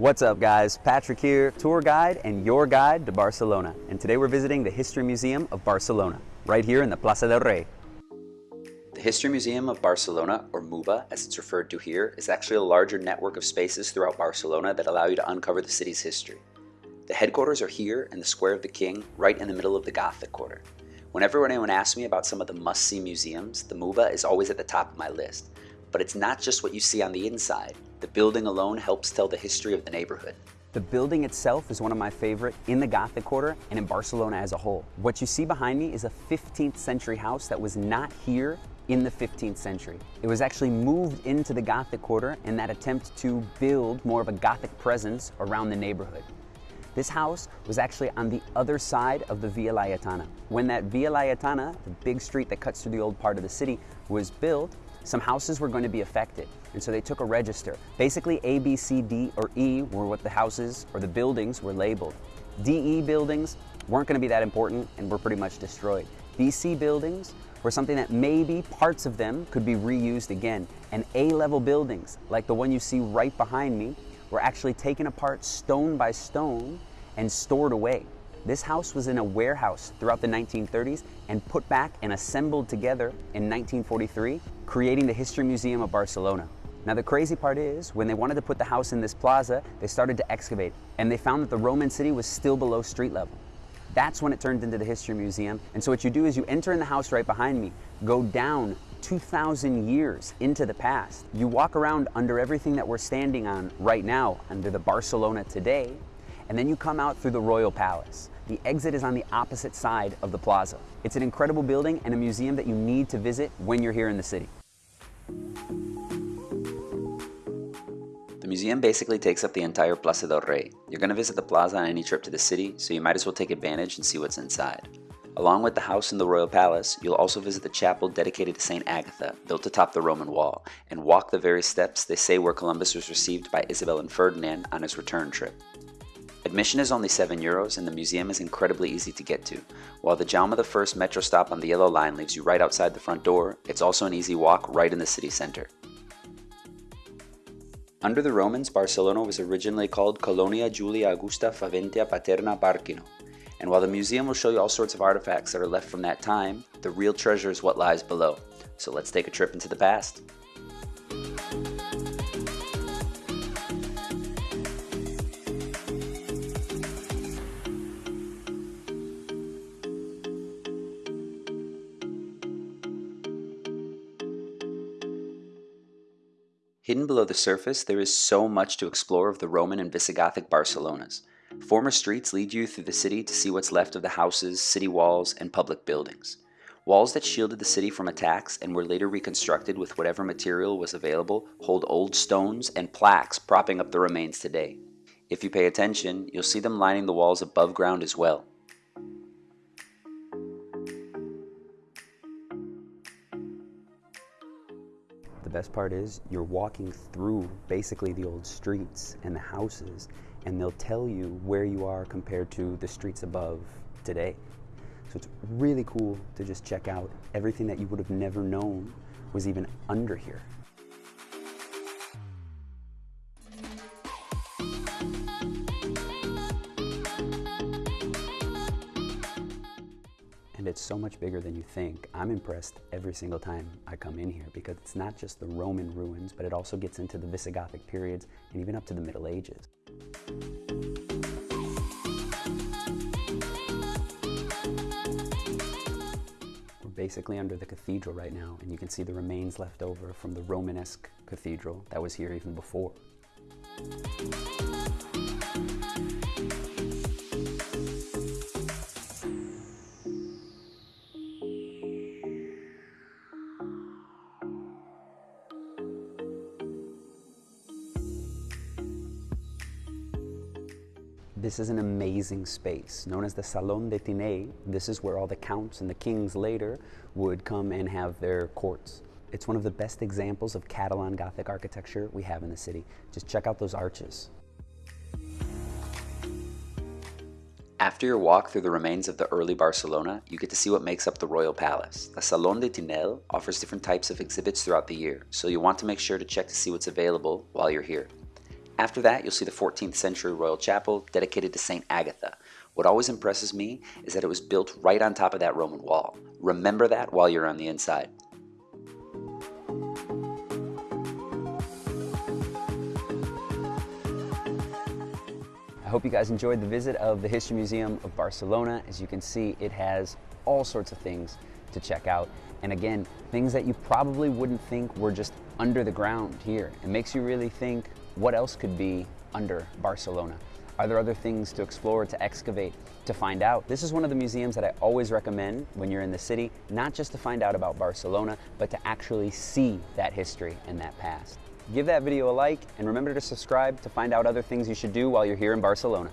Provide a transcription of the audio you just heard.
What's up guys? Patrick here, tour guide and your guide to Barcelona. And today we're visiting the History Museum of Barcelona, right here in the Plaza del Rey. The History Museum of Barcelona, or MUHBA as it's referred to here, is actually a larger network of spaces throughout Barcelona that allow you to uncover the city's history. The headquarters are here in the Square of the King, right in the middle of the Gothic Quarter. Whenever anyone asks me about some of the must-see museums, the MUHBA is always at the top of my list. But it's not just what you see on the inside. The building alone helps tell the history of the neighborhood. The building itself is one of my favorite in the Gothic Quarter and in Barcelona as a whole. What you see behind me is a 15th century house that was not here in the 15th century. It was actually moved into the Gothic Quarter in that attempt to build more of a Gothic presence around the neighborhood. This house was actually on the other side of the Via Laietana. When that Via Laietana, the big street that cuts through the old part of the city, was built, some houses were going to be affected. And so they took a register. Basically, A, B, C, D, or E were what the houses or the buildings were labeled. DE buildings weren't going to be that important and were pretty much destroyed. BC buildings were something that maybe parts of them could be reused again. And A-level buildings, like the one you see right behind me, were actually taken apart stone by stone and stored away. This house was in a warehouse throughout the 1930s and put back and assembled together in 1943, creating the History Museum of Barcelona. Now the crazy part is, when they wanted to put the house in this plaza, they started to excavate, and they found that the Roman city was still below street level. That's when it turned into the History Museum. And so what you do is you enter in the house right behind me, go down 2,000 years into the past. You walk around under everything that we're standing on right now, under the Barcelona today, and then you come out through the Royal Palace. The exit is on the opposite side of the plaza. It's an incredible building and a museum that you need to visit when you're here in the city. The museum basically takes up the entire Plaza del Rey. You're going to visit the plaza on any trip to the city, so you might as well take advantage and see what's inside. Along with the house and the royal palace, you'll also visit the chapel dedicated to St. Agatha, built atop the Roman wall, and walk the very steps they say where Columbus was received by Isabel and Ferdinand on his return trip. Admission is only 7 euros and the museum is incredibly easy to get to. While the Jaume I metro stop on the yellow line leaves you right outside the front door, it's also an easy walk right in the city center. Under the Romans, Barcelona was originally called Colonia Julia Augusta Faventia Paterna Barcino. And while the museum will show you all sorts of artifacts that are left from that time, the real treasure is what lies below. So let's take a trip into the past. Hidden below the surface, there is so much to explore of the Roman and Visigothic Barcelonas. Former streets lead you through the city to see what's left of the houses, city walls, and public buildings. Walls that shielded the city from attacks and were later reconstructed with whatever material was available hold old stones and plaques propping up the remains today. If you pay attention, you'll see them lining the walls above ground as well. The best part is you're walking through basically the old streets and the houses and they'll tell you where you are compared to the streets above today. So it's really cool to just check out everything that you would have never known was even under here. It's so much bigger than you think. I'm impressed every single time I come in here because it's not just the Roman ruins, but it also gets into the Visigothic periods and even up to the Middle Ages. We're basically under the cathedral right now, and you can see the remains left over from the Romanesque cathedral that was here even before. This is an amazing space known as the Salon de Tinell. This is where all the counts and the kings later would come and have their courts. It's one of the best examples of Catalan Gothic architecture we have in the city. Just check out those arches. After your walk through the remains of the early Barcelona, you get to see what makes up the Royal Palace. The Salon de Tinell offers different types of exhibits throughout the year, so you'll want to make sure to check to see what's available while you're here. After that, you'll see the 14th century royal chapel dedicated to St. Agatha. What always impresses me is that it was built right on top of that Roman wall. Remember that while you're on the inside. I hope you guys enjoyed the visit of the History Museum of Barcelona. As you can see, it has all sorts of things to check out. And again, things that you probably wouldn't think were just under the ground here. It makes you really think what else could be under Barcelona. Are there other things to explore, to excavate, to find out? This is one of the museums that I always recommend when you're in the city, not just to find out about Barcelona, but to actually see that history and that past. Give that video a like and remember to subscribe to find out other things you should do while you're here in Barcelona.